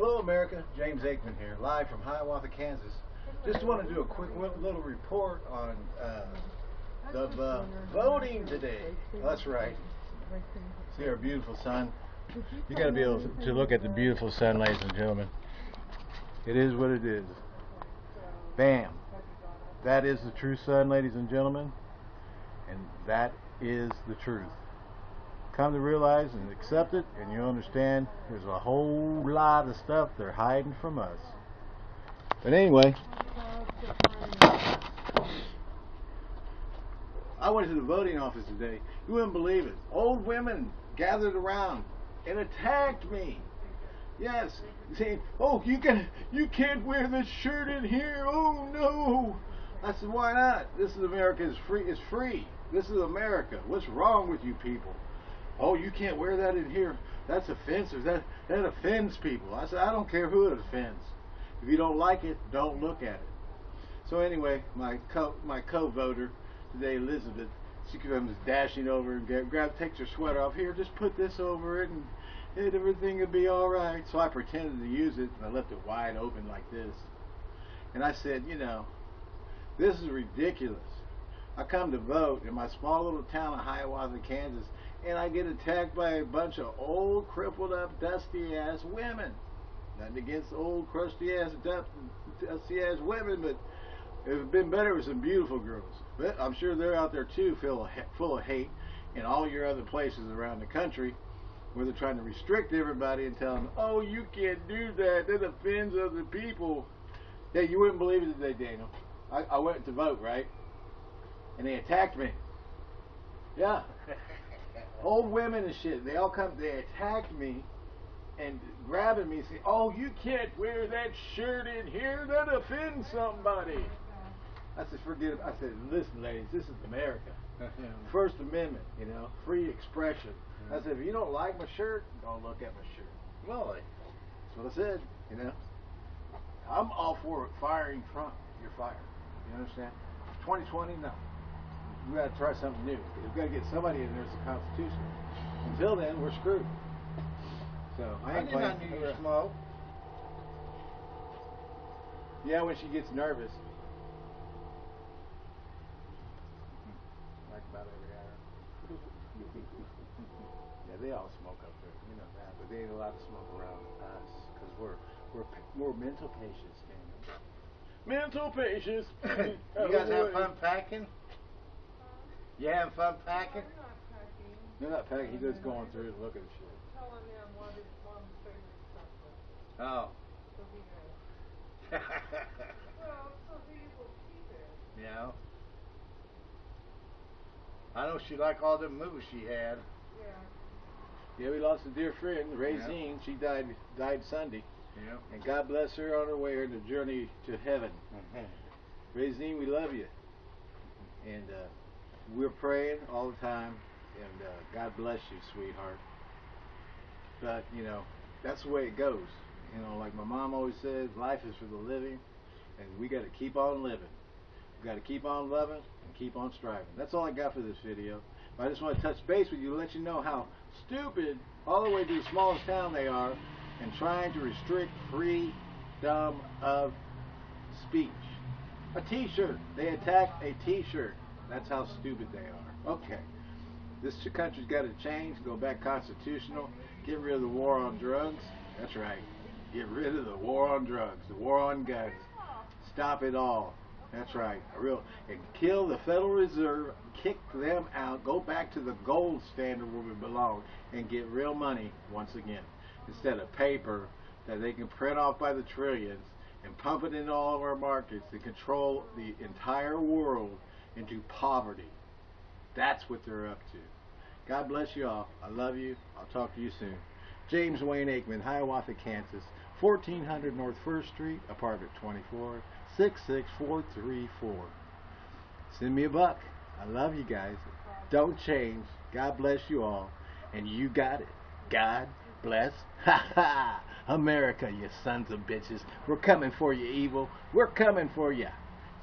Hello, America. James Aikman here, live from Hiawatha, Kansas. Just want to do a quick little report on uh, the uh, voting today. That's right. See our beautiful sun. You got to be able to look at the beautiful sun, ladies and gentlemen. It is what it is. Bam. That is the true sun, ladies and gentlemen. And that is the truth come to realize and accept it, and you understand there's a whole lot of stuff they're hiding from us. But anyway, I went to the voting office today. You wouldn't believe it. Old women gathered around and attacked me. Yes, saying, "Oh, you can you can't wear this shirt in here. Oh no." I said, "Why not? This is America. It's free. It's free. This is America. What's wrong with you people?" Oh, you can't wear that in here. That's offensive. That that offends people. I said, I don't care who it offends. If you don't like it, don't look at it. So anyway, my co my co-voter today, Elizabeth, she comes dashing over and grab, grab takes her sweater off. Here, just put this over it, and, everything will be all right. So I pretended to use it, and I left it wide open like this. And I said, you know, this is ridiculous. I come to vote in my small little town of Hiawatha, Kansas, and I get attacked by a bunch of old, crippled up, dusty ass women. Nothing against old, crusty ass, dusty ass women, but it would have been better with some beautiful girls. But I'm sure they're out there too, full of, full of hate, in all your other places around the country, where they're trying to restrict everybody and tell them, oh, you can't do that. That offends other people. Yeah, you wouldn't believe it today, Daniel. I, I went to vote, right? And they attacked me. Yeah. old women and shit. They all come. They attacked me and grabbing me, saying, "Oh, you can't wear that shirt in here. That offends somebody." I said, "Forget it." I said, "Listen, ladies, this is America. First Amendment. You know, free expression." I said, "If you don't like my shirt, don't look at my shirt." Well, that's what I said. You know, I'm all for firing Trump. You're fired. You understand? 2020, no we got to try something new. We've got to get somebody in there that's a constitutional. Until then, we're screwed. So I ain't I did not know you smoke. Yeah, when she gets nervous. Like about every hour. yeah, they all smoke up there. You know that, but they ain't allowed to smoke around us because we're we're we're mental patients, man. Mental patients. you guys have fun packing? You having fun packing? We're not packing. They're not packing. He's just going through and looking at shit. Telling them what his mom's favorite stuff is. Oh. So he knows. well, so he will keep it. Yeah. I know she liked all the movies she had. Yeah. Yeah, we lost a dear friend, Rayzine. Yeah. She died died Sunday. Yeah. And God bless her on her way on the journey to heaven. Mm-hmm. Rayzine, we love you. And uh, we're praying all the time, and uh, God bless you, sweetheart. But you know, that's the way it goes. You know, like my mom always says, life is for the living, and we got to keep on living. We got to keep on loving and keep on striving. That's all I got for this video. But I just want to touch base with you, let you know how stupid, all the way to the smallest town they are, and trying to restrict freedom of speech. A T-shirt. They attacked a T-shirt. That's how stupid they are. Okay. This country's got to change, go back constitutional, get rid of the war on drugs. That's right. Get rid of the war on drugs, the war on guns. Stop it all. That's right. A real and kill the Federal Reserve, kick them out, go back to the gold standard where we belong, and get real money once again. Instead of paper that they can print off by the trillions and pump it into all of our markets and control the entire world into poverty. That's what they're up to. God bless you all. I love you. I'll talk to you soon. James Wayne Aikman, Hiawatha, Kansas, 1400 North 1st Street, apartment 24, 66434. Send me a buck. I love you guys. Don't change. God bless you all. And you got it. God bless. Ha ha! America, you sons of bitches. We're coming for you, evil. We're coming for you.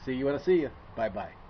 See you when I see you. Bye bye.